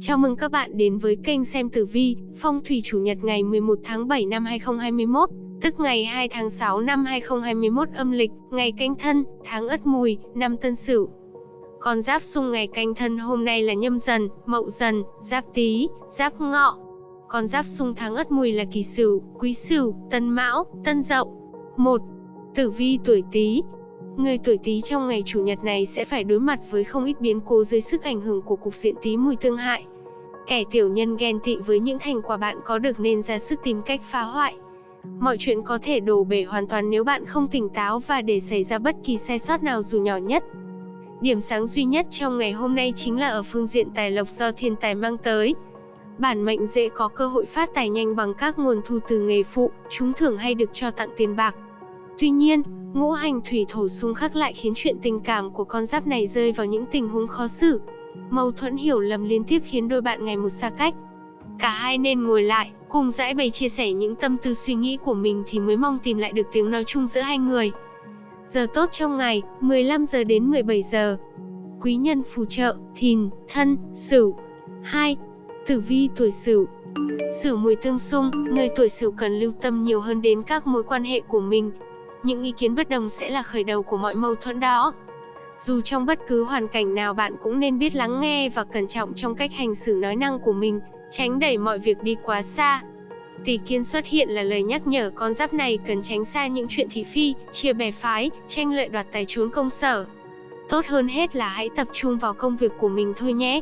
Chào mừng các bạn đến với kênh xem tử vi, phong thủy chủ nhật ngày 11 tháng 7 năm 2021, tức ngày 2 tháng 6 năm 2021 âm lịch, ngày canh thân, tháng ất mùi, năm tân sửu. Con giáp xung ngày canh thân hôm nay là nhâm dần, mậu dần, giáp tý, giáp ngọ. Con giáp xung tháng ất mùi là kỳ sửu, quý sửu, tân mão, tân dậu. 1. Tử vi tuổi tý, Người tuổi Tý trong ngày chủ nhật này sẽ phải đối mặt với không ít biến cố dưới sức ảnh hưởng của cục diện Tý mùi tương hại. Kẻ tiểu nhân ghen tị với những thành quả bạn có được nên ra sức tìm cách phá hoại. Mọi chuyện có thể đổ bể hoàn toàn nếu bạn không tỉnh táo và để xảy ra bất kỳ sai sót nào dù nhỏ nhất. Điểm sáng duy nhất trong ngày hôm nay chính là ở phương diện tài lộc do thiên tài mang tới. Bản mệnh dễ có cơ hội phát tài nhanh bằng các nguồn thu từ nghề phụ, trúng thưởng hay được cho tặng tiền bạc. Tuy nhiên, ngũ hành thủy thổ xung khắc lại khiến chuyện tình cảm của con giáp này rơi vào những tình huống khó xử. Mâu thuẫn hiểu lầm liên tiếp khiến đôi bạn ngày một xa cách. Cả hai nên ngồi lại, cùng giải bày chia sẻ những tâm tư suy nghĩ của mình thì mới mong tìm lại được tiếng nói chung giữa hai người. Giờ tốt trong ngày, 15 giờ đến 17 giờ. Quý nhân phù trợ, thìn, thân, sửu. 2. Tử vi tuổi sửu Sửu mùi tương xung, người tuổi sửu cần lưu tâm nhiều hơn đến các mối quan hệ của mình, những ý kiến bất đồng sẽ là khởi đầu của mọi mâu thuẫn đó. Dù trong bất cứ hoàn cảnh nào bạn cũng nên biết lắng nghe và cẩn trọng trong cách hành xử nói năng của mình, tránh đẩy mọi việc đi quá xa. Tỷ kiến xuất hiện là lời nhắc nhở con giáp này cần tránh xa những chuyện thị phi, chia bè phái, tranh lợi đoạt tài trốn công sở. Tốt hơn hết là hãy tập trung vào công việc của mình thôi nhé.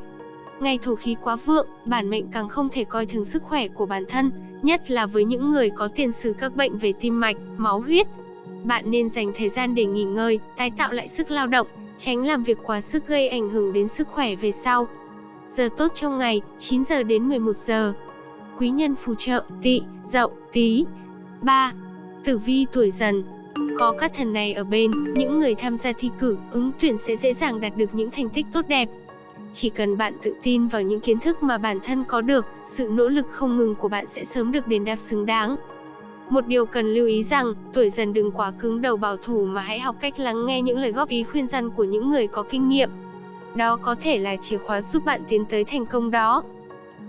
Ngày thổ khí quá vượng, bản mệnh càng không thể coi thường sức khỏe của bản thân, nhất là với những người có tiền sử các bệnh về tim mạch, máu huyết, bạn nên dành thời gian để nghỉ ngơi, tái tạo lại sức lao động, tránh làm việc quá sức gây ảnh hưởng đến sức khỏe về sau. Giờ tốt trong ngày, 9 giờ đến 11 giờ. Quý nhân phù trợ, tỵ, dậu, tí. 3. Tử vi tuổi dần Có các thần này ở bên, những người tham gia thi cử, ứng tuyển sẽ dễ dàng đạt được những thành tích tốt đẹp. Chỉ cần bạn tự tin vào những kiến thức mà bản thân có được, sự nỗ lực không ngừng của bạn sẽ sớm được đền đáp xứng đáng. Một điều cần lưu ý rằng, tuổi dần đừng quá cứng đầu bảo thủ mà hãy học cách lắng nghe những lời góp ý khuyên răn của những người có kinh nghiệm. Đó có thể là chìa khóa giúp bạn tiến tới thành công đó.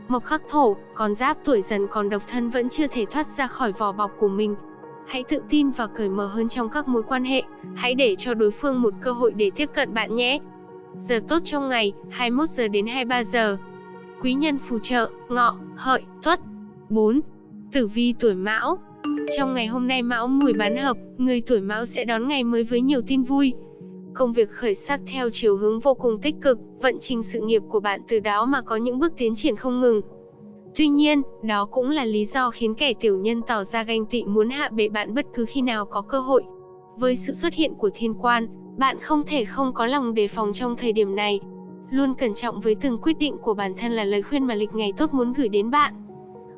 Mộc khắc thổ, con giáp tuổi dần còn độc thân vẫn chưa thể thoát ra khỏi vỏ bọc của mình. Hãy tự tin và cởi mở hơn trong các mối quan hệ, hãy để cho đối phương một cơ hội để tiếp cận bạn nhé. Giờ tốt trong ngày, 21 giờ đến 23 giờ. Quý nhân phù trợ, ngọ, hợi, tuất. 4. Tử vi tuổi mão, trong ngày hôm nay Mão Mùi bán hợp, người tuổi Mão sẽ đón ngày mới với nhiều tin vui. Công việc khởi sắc theo chiều hướng vô cùng tích cực, vận trình sự nghiệp của bạn từ đó mà có những bước tiến triển không ngừng. Tuy nhiên, đó cũng là lý do khiến kẻ tiểu nhân tỏ ra ganh tị muốn hạ bệ bạn bất cứ khi nào có cơ hội. Với sự xuất hiện của thiên quan, bạn không thể không có lòng đề phòng trong thời điểm này. Luôn cẩn trọng với từng quyết định của bản thân là lời khuyên mà lịch ngày tốt muốn gửi đến bạn.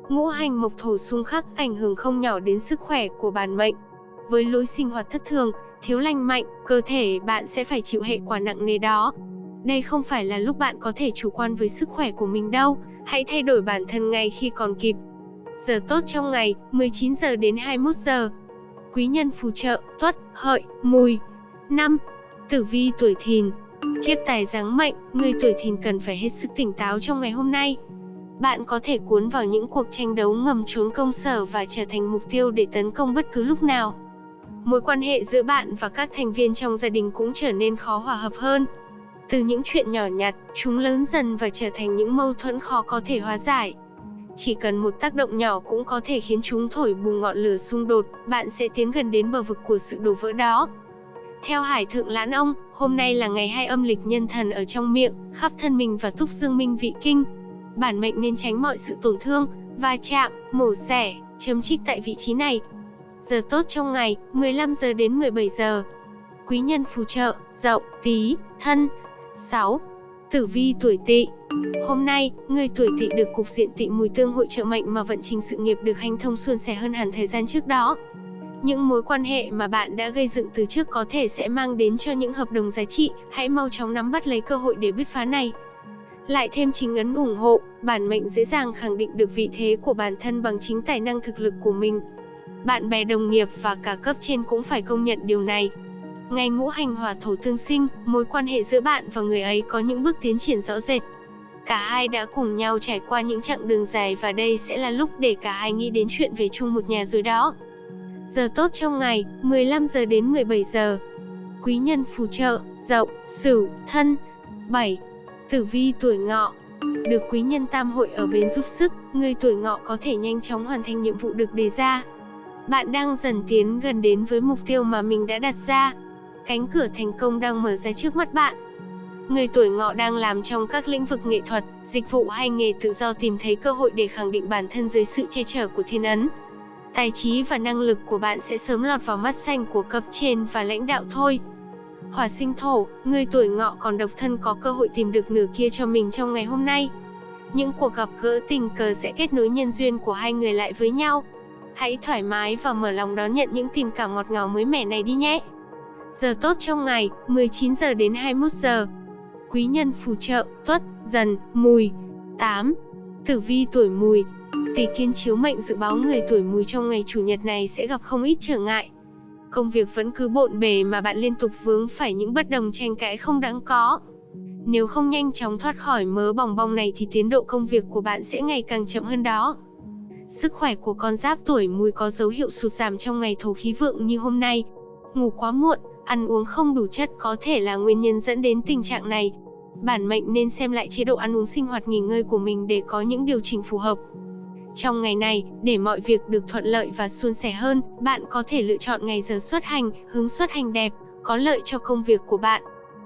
Ngũ hành mộc thổ xung khắc ảnh hưởng không nhỏ đến sức khỏe của bản mệnh. Với lối sinh hoạt thất thường, thiếu lành mạnh, cơ thể bạn sẽ phải chịu hệ quả nặng nề đó. Đây không phải là lúc bạn có thể chủ quan với sức khỏe của mình đâu, hãy thay đổi bản thân ngay khi còn kịp. Giờ tốt trong ngày, 19 giờ đến 21 giờ. Quý nhân phù trợ, tuất, hợi, mùi. 5. Tử vi tuổi thìn Kiếp tài giáng mệnh, người tuổi thìn cần phải hết sức tỉnh táo trong ngày hôm nay. Bạn có thể cuốn vào những cuộc tranh đấu ngầm trốn công sở và trở thành mục tiêu để tấn công bất cứ lúc nào. Mối quan hệ giữa bạn và các thành viên trong gia đình cũng trở nên khó hòa hợp hơn. Từ những chuyện nhỏ nhặt, chúng lớn dần và trở thành những mâu thuẫn khó có thể hóa giải. Chỉ cần một tác động nhỏ cũng có thể khiến chúng thổi bùng ngọn lửa xung đột, bạn sẽ tiến gần đến bờ vực của sự đổ vỡ đó. Theo Hải Thượng Lãn Ông, hôm nay là ngày hai âm lịch nhân thần ở trong miệng, khắp thân mình và túc dương minh vị kinh bản mệnh nên tránh mọi sự tổn thương, va chạm, mổ xẻ, chấm trích tại vị trí này. Giờ tốt trong ngày, 15 giờ đến 17 giờ. Quý nhân phù trợ, dậu, tí, thân. 6. Tử vi tuổi tỵ Hôm nay, người tuổi tỵ được cục diện tỵ mùi tương hội trợ mệnh mà vận trình sự nghiệp được hành thông suôn sẻ hơn hẳn thời gian trước đó. Những mối quan hệ mà bạn đã gây dựng từ trước có thể sẽ mang đến cho những hợp đồng giá trị, hãy mau chóng nắm bắt lấy cơ hội để bứt phá này. Lại thêm chính ấn ủng hộ, bản mệnh dễ dàng khẳng định được vị thế của bản thân bằng chính tài năng thực lực của mình. Bạn bè đồng nghiệp và cả cấp trên cũng phải công nhận điều này. Ngày ngũ hành hỏa thổ tương sinh, mối quan hệ giữa bạn và người ấy có những bước tiến triển rõ rệt. Cả hai đã cùng nhau trải qua những chặng đường dài và đây sẽ là lúc để cả hai nghĩ đến chuyện về chung một nhà rồi đó. Giờ tốt trong ngày, 15 giờ đến 17 giờ. Quý nhân phù trợ, Dậu, Sửu, Thân. 7. Tử vi tuổi Ngọ. Được quý nhân tam hội ở bên giúp sức, người tuổi Ngọ có thể nhanh chóng hoàn thành nhiệm vụ được đề ra. Bạn đang dần tiến gần đến với mục tiêu mà mình đã đặt ra. Cánh cửa thành công đang mở ra trước mắt bạn. Người tuổi ngọ đang làm trong các lĩnh vực nghệ thuật, dịch vụ hay nghề tự do tìm thấy cơ hội để khẳng định bản thân dưới sự che chở của thiên ấn. Tài trí và năng lực của bạn sẽ sớm lọt vào mắt xanh của cấp trên và lãnh đạo thôi. Hỏa sinh thổ, người tuổi ngọ còn độc thân có cơ hội tìm được nửa kia cho mình trong ngày hôm nay. Những cuộc gặp gỡ tình cờ sẽ kết nối nhân duyên của hai người lại với nhau. Hãy thoải mái và mở lòng đón nhận những tình cảm ngọt ngào mới mẻ này đi nhé. Giờ tốt trong ngày, 19 giờ đến 21 giờ. Quý nhân phù trợ, tuất, dần, mùi. 8. Tử vi tuổi mùi. Tỷ kiên chiếu mệnh dự báo người tuổi mùi trong ngày chủ nhật này sẽ gặp không ít trở ngại. Công việc vẫn cứ bộn bề mà bạn liên tục vướng phải những bất đồng tranh cãi không đáng có. Nếu không nhanh chóng thoát khỏi mớ bòng bong này thì tiến độ công việc của bạn sẽ ngày càng chậm hơn đó. Sức khỏe của con giáp tuổi mùi có dấu hiệu sụt giảm trong ngày thổ khí vượng như hôm nay. Ngủ quá muộn, ăn uống không đủ chất có thể là nguyên nhân dẫn đến tình trạng này. Bản mệnh nên xem lại chế độ ăn uống sinh hoạt nghỉ ngơi của mình để có những điều chỉnh phù hợp. Trong ngày này, để mọi việc được thuận lợi và suôn sẻ hơn, bạn có thể lựa chọn ngày giờ xuất hành, hướng xuất hành đẹp, có lợi cho công việc của bạn.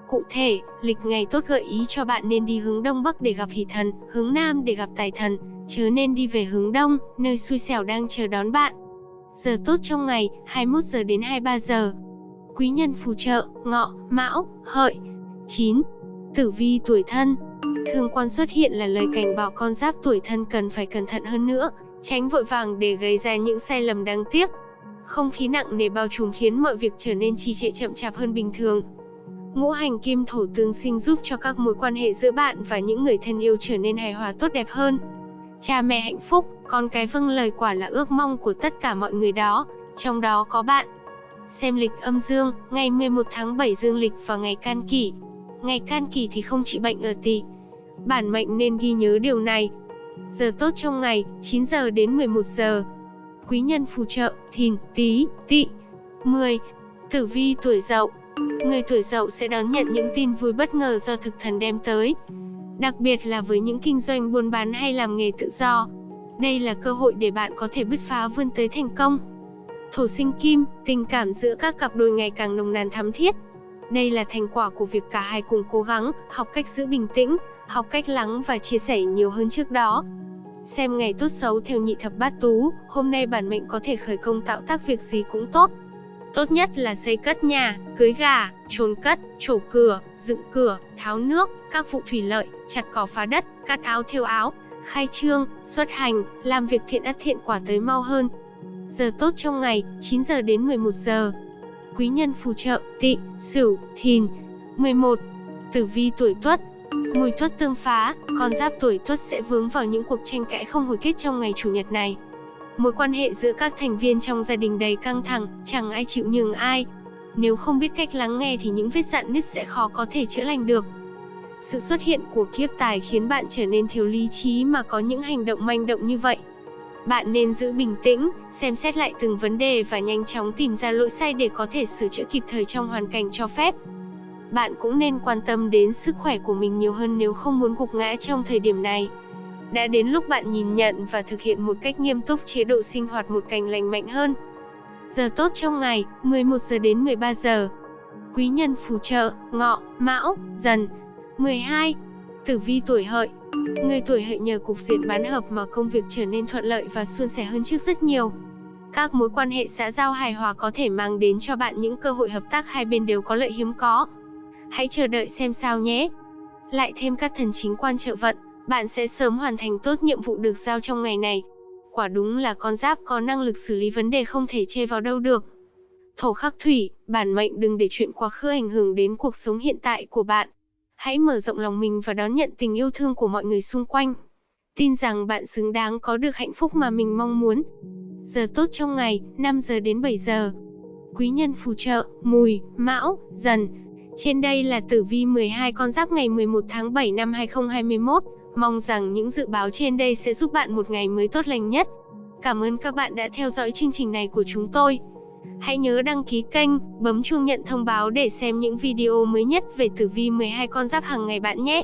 Cụ thể, lịch ngày tốt gợi ý cho bạn nên đi hướng Đông Bắc để gặp hỷ thần, hướng Nam để gặp tài thần, chớ nên đi về hướng Đông, nơi xui xẻo đang chờ đón bạn. Giờ tốt trong ngày, 21 giờ đến 23 giờ. Quý nhân phù trợ, ngọ, mão, hợi. 9. Tử vi tuổi thân Thương quan xuất hiện là lời cảnh báo con giáp tuổi thân cần phải cẩn thận hơn nữa, tránh vội vàng để gây ra những sai lầm đáng tiếc. Không khí nặng nề bao trùm khiến mọi việc trở nên trì trệ chậm chạp hơn bình thường. Ngũ hành kim thổ tương sinh giúp cho các mối quan hệ giữa bạn và những người thân yêu trở nên hài hòa tốt đẹp hơn. Cha mẹ hạnh phúc, con cái vâng lời quả là ước mong của tất cả mọi người đó, trong đó có bạn. Xem lịch âm dương, ngày 11 tháng 7 dương lịch và ngày can kỷ. Ngày can kỳ thì không trị bệnh ở tỵ. Bản mệnh nên ghi nhớ điều này. Giờ tốt trong ngày, 9 giờ đến 11 giờ. Quý nhân phù trợ, thìn, tí, tỵ. 10. Tử vi tuổi dậu Người tuổi dậu sẽ đón nhận những tin vui bất ngờ do thực thần đem tới. Đặc biệt là với những kinh doanh buôn bán hay làm nghề tự do. Đây là cơ hội để bạn có thể bứt phá vươn tới thành công. Thổ sinh kim, tình cảm giữa các cặp đôi ngày càng nồng nàn thắm thiết. Đây là thành quả của việc cả hai cùng cố gắng, học cách giữ bình tĩnh, học cách lắng và chia sẻ nhiều hơn trước đó. Xem ngày tốt xấu theo nhị thập bát tú, hôm nay bản mệnh có thể khởi công tạo tác việc gì cũng tốt. Tốt nhất là xây cất nhà, cưới gà, trồn cất, trổ cửa, dựng cửa, tháo nước, các vụ thủy lợi, chặt cỏ phá đất, cắt áo thêu áo, khai trương, xuất hành, làm việc thiện ắt thiện quả tới mau hơn. Giờ tốt trong ngày, 9 giờ đến 11 giờ. Quý nhân phù trợ, tị, sửu, thìn. 11. Tử vi tuổi tuất, Mùi tuất tương phá, con giáp tuổi tuất sẽ vướng vào những cuộc tranh cãi không hồi kết trong ngày chủ nhật này. Mối quan hệ giữa các thành viên trong gia đình đầy căng thẳng, chẳng ai chịu nhường ai. Nếu không biết cách lắng nghe thì những vết dạn nứt sẽ khó có thể chữa lành được. Sự xuất hiện của kiếp tài khiến bạn trở nên thiếu lý trí mà có những hành động manh động như vậy. Bạn nên giữ bình tĩnh, xem xét lại từng vấn đề và nhanh chóng tìm ra lỗi sai để có thể sửa chữa kịp thời trong hoàn cảnh cho phép. Bạn cũng nên quan tâm đến sức khỏe của mình nhiều hơn nếu không muốn gục ngã trong thời điểm này. Đã đến lúc bạn nhìn nhận và thực hiện một cách nghiêm túc chế độ sinh hoạt một cách lành mạnh hơn. Giờ tốt trong ngày, 11 giờ đến 13 giờ. Quý nhân phù trợ, ngọ, mão, dần. 12. Tử vi tuổi hợi. Người tuổi hợi nhờ cục diện bán hợp mà công việc trở nên thuận lợi và suôn sẻ hơn trước rất nhiều. Các mối quan hệ xã giao hài hòa có thể mang đến cho bạn những cơ hội hợp tác hai bên đều có lợi hiếm có. Hãy chờ đợi xem sao nhé. Lại thêm các thần chính quan trợ vận, bạn sẽ sớm hoàn thành tốt nhiệm vụ được giao trong ngày này. Quả đúng là con giáp có năng lực xử lý vấn đề không thể chê vào đâu được. Thổ khắc thủy, bản mệnh đừng để chuyện quá khứ ảnh hưởng đến cuộc sống hiện tại của bạn. Hãy mở rộng lòng mình và đón nhận tình yêu thương của mọi người xung quanh. Tin rằng bạn xứng đáng có được hạnh phúc mà mình mong muốn. Giờ tốt trong ngày, 5 giờ đến 7 giờ. Quý nhân phù trợ, mùi, mão, dần. Trên đây là tử vi 12 con giáp ngày 11 tháng 7 năm 2021. Mong rằng những dự báo trên đây sẽ giúp bạn một ngày mới tốt lành nhất. Cảm ơn các bạn đã theo dõi chương trình này của chúng tôi. Hãy nhớ đăng ký kênh, bấm chuông nhận thông báo để xem những video mới nhất về tử vi 12 con giáp hàng ngày bạn nhé.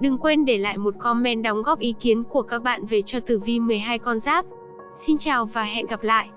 Đừng quên để lại một comment đóng góp ý kiến của các bạn về cho tử vi 12 con giáp. Xin chào và hẹn gặp lại.